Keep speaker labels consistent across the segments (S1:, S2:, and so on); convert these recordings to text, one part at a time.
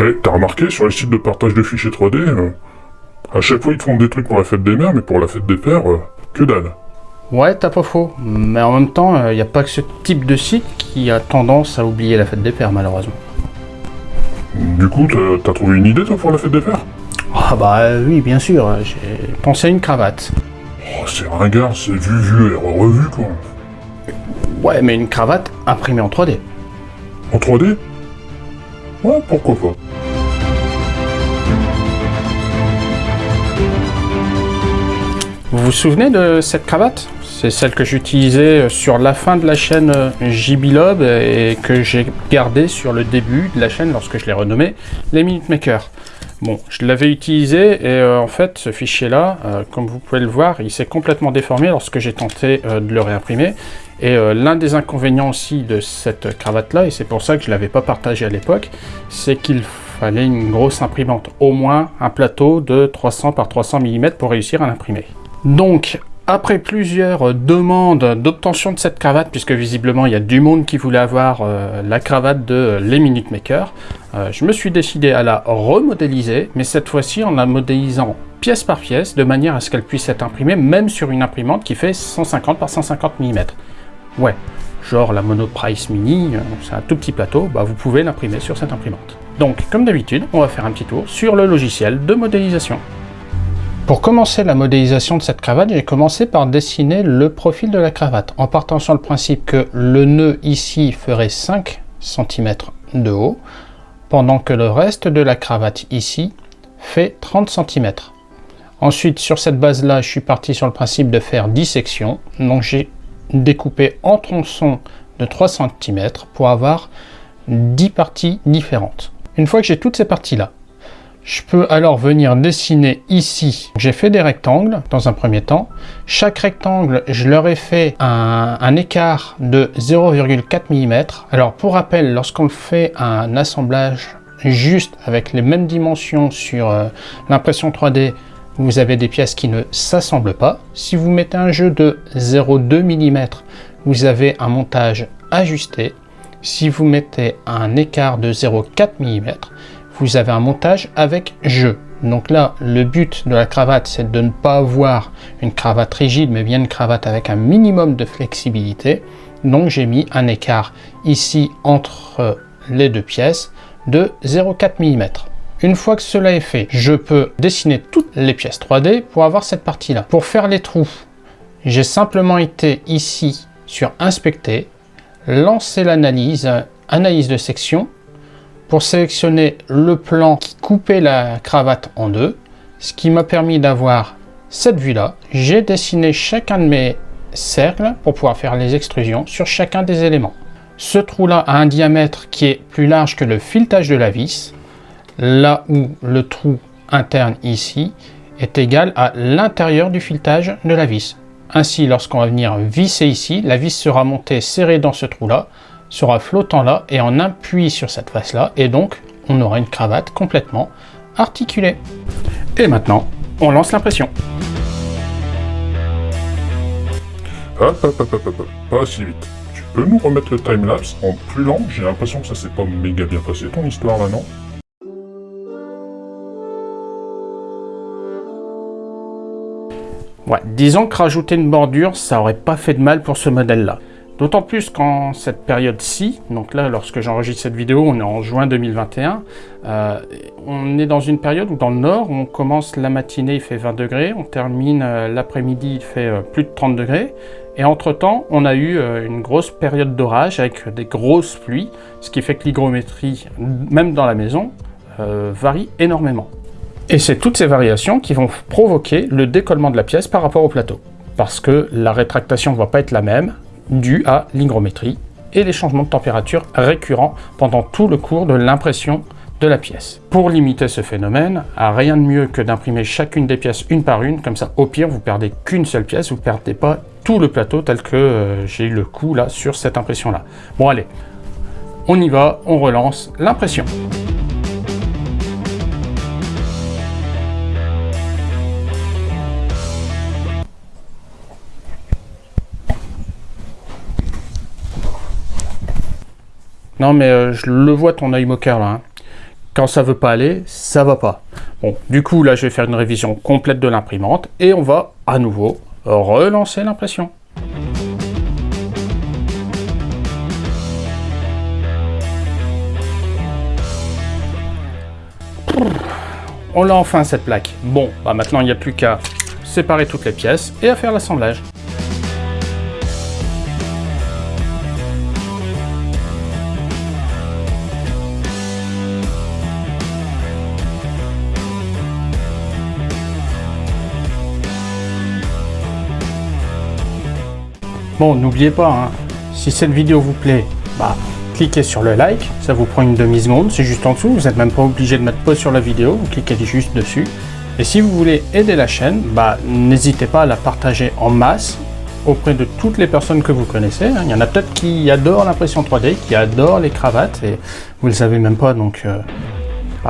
S1: Eh, t'as remarqué, sur les sites de partage de fichiers 3D, euh, à chaque fois ils te font des trucs pour la fête des mères, mais pour la fête des pères, euh, que dalle.
S2: Ouais, t'as pas faux. Mais en même temps, il n'y a pas que ce type de site qui a tendance à oublier la fête des pères, malheureusement.
S1: Du coup, t'as- trouvé une idée, toi, pour la fête des pères?
S2: Ah bah euh, oui, bien sûr, euh, j'ai pensé à une cravate.
S1: Oh, c'est ringard, c'est vu, vu et revu, quoi.
S2: Ouais, mais une cravate imprimée en 3D.
S1: En 3D Ouais, pourquoi pas.
S2: Vous vous souvenez de cette cravate? C'est celle que j'utilisais sur la fin de la chaîne euh, JBLob et que j'ai gardée sur le début de la chaîne lorsque je l'ai renommée les Minute Maker. Bon, je l'avais utilisé et euh, en fait ce fichier-là, euh, comme vous pouvez le voir, il s'est complètement déformé lorsque j'ai tenté euh, de le réimprimer. Et euh, l'un des inconvénients aussi de cette cravate-là, et c'est pour ça que je ne l'avais pas partagé à l'époque, c'est qu'il fallait une grosse imprimante, au moins un plateau de 300 par 300 mm pour réussir à l'imprimer. Donc, après plusieurs demandes d'obtention de cette cravate, puisque visiblement il y a du monde qui voulait avoir euh, la cravate de Les Minute Maker, euh, je me suis décidé à la remodéliser, mais cette fois-ci en la modélisant pièce par pièce, de manière à ce qu'elle puisse être imprimée même sur une imprimante qui fait 150 par 150 mm. Ouais, genre la Monoprice Mini, euh, c'est un tout petit plateau, bah vous pouvez l'imprimer sur cette imprimante. Donc, comme d'habitude, on va faire un petit tour sur le logiciel de modélisation. Pour commencer la modélisation de cette cravate, j'ai commencé par dessiner le profil de la cravate, en partant sur le principe que le nœud ici ferait 5 cm de haut, pendant que le reste de la cravate ici fait 30 cm. Ensuite, sur cette base-là, je suis parti sur le principe de faire 10 sections, donc j'ai découpé en tronçons de 3 cm pour avoir 10 parties différentes. Une fois que j'ai toutes ces parties-là, je peux alors venir dessiner ici. J'ai fait des rectangles dans un premier temps. Chaque rectangle, je leur ai fait un, écart de 0,4 mm. Alors pour rappel, lorsqu'on fait un assemblage juste avec les mêmes dimensions sur euh, l'impression 3D, vous avez des pièces qui ne s'assemblent pas. Si vous mettez un jeu de 0,2 mm, vous avez un montage ajusté. Si vous mettez un écart de 0,4 mm, vous avez un montage avec jeu. Donc là, le but de la cravate, c'est de ne pas avoir une cravate rigide, mais bien une cravate avec un minimum de flexibilité. Donc j'ai mis un écart ici entre les deux pièces de 0,4 mm. Une fois que cela est fait, je peux dessiner toutes les pièces 3D pour avoir cette partie-là. Pour faire les trous, j'ai simplement été ici sur Inspecter, lancer l'analyse, analyse de section, pour sélectionner le plan qui coupait la cravate en deux, ce qui m'a permis d'avoir cette vue-là. J'ai dessiné chacun de mes cercles pour pouvoir faire les extrusions sur chacun des éléments. Ce trou-là a un diamètre qui est plus large que le filetage de la vis, là où le trou interne ici est égal à l'intérieur du filetage de la vis. Ainsi, lorsqu'on va venir visser ici, la vis sera montée serrée dans ce trou-là, sera flottant là et en appuie sur cette face là et donc on aura une cravate complètement articulée. Et maintenant, on lance l'impression.
S1: Hop, hop, hop, hop, hop, pas si vite. Tu peux nous remettre le timelapse en plus lent? J'ai l'impression que ça s'est pas méga bien passé ton histoire là, non?
S2: Disons que rajouter une bordure, ça aurait pas fait de mal pour ce modèle-là. D'autant plus qu'en cette période-ci, donc là, lorsque j'enregistre cette vidéo, on est en juin 2021, euh, on est dans une période où dans le nord, on commence la matinée, il fait 20 degrés, on termine euh, l'après-midi, il fait euh, plus de 30 degrés, et entre-temps, on a eu une grosse période d'orage avec des grosses pluies, ce qui fait que l'hygrométrie, même dans la maison, varie énormément. Et c'est toutes ces variations qui vont provoquer le décollement de la pièce par rapport au plateau. Parce que la rétractation ne va pas être la même, due à l'hygrométrie et les changements de température récurrents pendant tout le cours de l'impression de la pièce. Pour limiter ce phénomène, rien de mieux que d'imprimer chacune des pièces une par une, comme ça au pire vous perdez qu'une seule pièce, vous ne perdez pas tout le plateau tel que euh, j'ai eu le coup là sur cette impression là. Bon allez, on y va, on relance l'impression. Non mais euh, je le vois ton œil moqueur là. hein. Quand ça veut pas aller, ça va pas. Bon, du coup, là, je vais faire une révision complète de l'imprimante et on va à nouveau relancer l'impression. On l'a enfin cette plaque. Bon, bah maintenant il n'y a plus qu'à séparer toutes les pièces et à faire l'assemblage. Bon, n'oubliez pas, hein, si cette vidéo vous plaît, bah, cliquez sur le like, ça vous prend une demi-seconde, c'est juste en dessous, vous n'êtes même pas obligé de mettre pause sur la vidéo, vous cliquez juste dessus. Et si vous voulez aider la chaîne, bah, n'hésitez pas à la partager en masse auprès de toutes les personnes que vous connaissez. Hein. Il y en a peut-être qui adorent l'impression 3D, qui adorent les cravates, et vous ne le savez même pas, donc euh,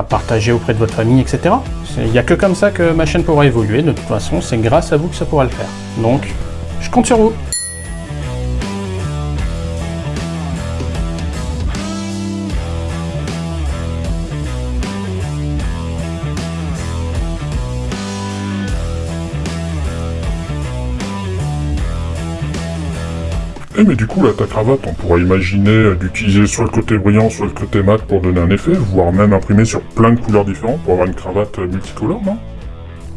S2: partagez auprès de votre famille, etc. Il n'y a que comme ça que ma chaîne pourra évoluer, de toute façon, c'est grâce à vous que ça pourra le faire. Donc, je compte sur vous
S1: Mais du coup là ta cravate on pourrait imaginer d'utiliser soit le côté brillant soit le côté mat pour donner un effet, voire même imprimer sur plein de couleurs différentes pour avoir une cravate multicolore, non?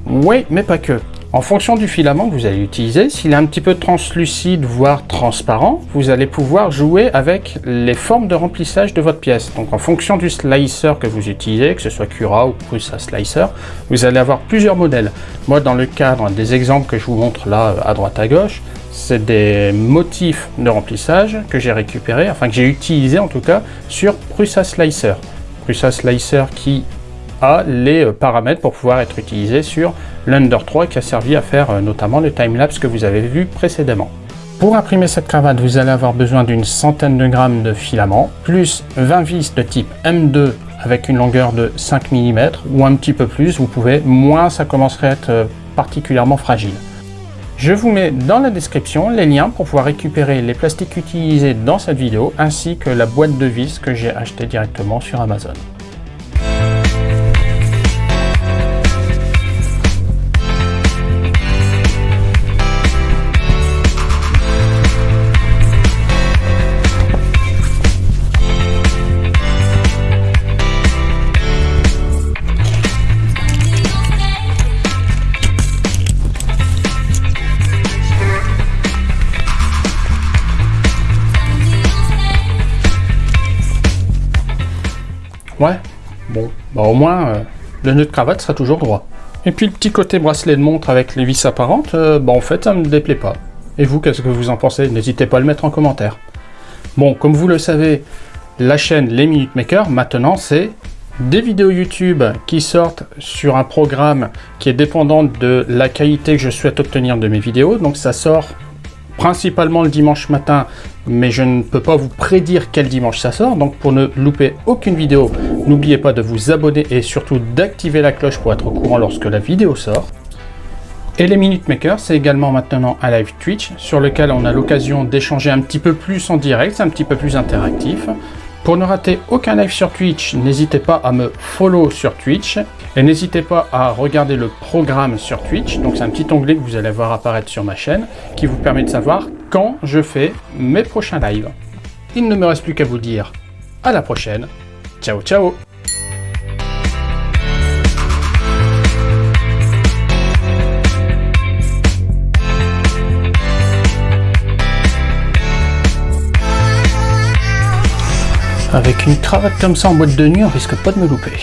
S2: Oui, mais pas que. En fonction du filament que vous allez utiliser, s'il est un petit peu translucide, voire transparent, vous allez pouvoir jouer avec les formes de remplissage de votre pièce. Donc en fonction du slicer que vous utilisez, que ce soit Cura ou Prusa Slicer, vous allez avoir plusieurs modèles. Moi, dans le cadre des exemples que je vous montre là, à droite à gauche, c'est des motifs de remplissage que j'ai récupérés, enfin que j'ai utilisé en tout cas, sur Prusa Slicer. Prusa Slicer qui les euh, paramètres pour pouvoir être utilisé sur l'Under 3 qui a servi à faire euh, notamment le timelapse que vous avez vu précédemment. Pour imprimer cette cravate, vous allez avoir besoin d'une centaine de grammes de filament, plus 20 vis de type M2 avec une longueur de 5 mm, ou un petit peu plus, vous pouvez, moins ça commencerait à être euh, particulièrement fragile. Je vous mets dans la description les liens pour pouvoir récupérer les plastiques utilisés dans cette vidéo ainsi que la boîte de vis que j'ai acheté directement sur Amazon. Ouais, bon, bah au moins, euh, le nœud de cravate sera toujours droit. Et puis le petit côté bracelet de montre avec les vis apparentes, euh, bah en fait ça me déplaît pas. Et vous, qu'est-ce que vous en pensez? N'hésitez pas à le mettre en commentaire. Bon, comme vous le savez, la chaîne Les Minute Maker, maintenant c'est des vidéos YouTube qui sortent sur un programme qui est dépendant de la qualité que je souhaite obtenir de mes vidéos. Donc ça sort principalement le dimanche matin, mais je ne peux pas vous prédire quel dimanche ça sort. Donc pour ne louper aucune vidéo, n'oubliez pas de vous abonner et surtout d'activer la cloche pour être au courant lorsque la vidéo sort. Et les Minute Maker, c'est également maintenant un live Twitch sur lequel on a l'occasion d'échanger un petit peu plus en direct, c'est un petit peu plus interactif. Pour ne rater aucun live sur Twitch, n'hésitez pas à me follow sur Twitch et n'hésitez pas à regarder le programme sur Twitch. Donc c'est un petit onglet que vous allez voir apparaître sur ma chaîne qui vous permet de savoir quand je fais mes prochains lives. Il ne me reste plus qu'à vous dire à la prochaine. Ciao ciao Avec une cravate comme ça en boîte de nuit, on risque pas de me louper.